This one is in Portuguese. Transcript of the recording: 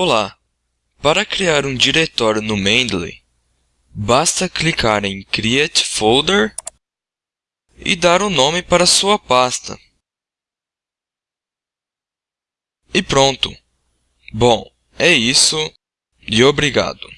Olá! Para criar um diretório no Mendeley, basta clicar em Create Folder e dar um nome para sua pasta. E pronto! Bom, é isso e obrigado!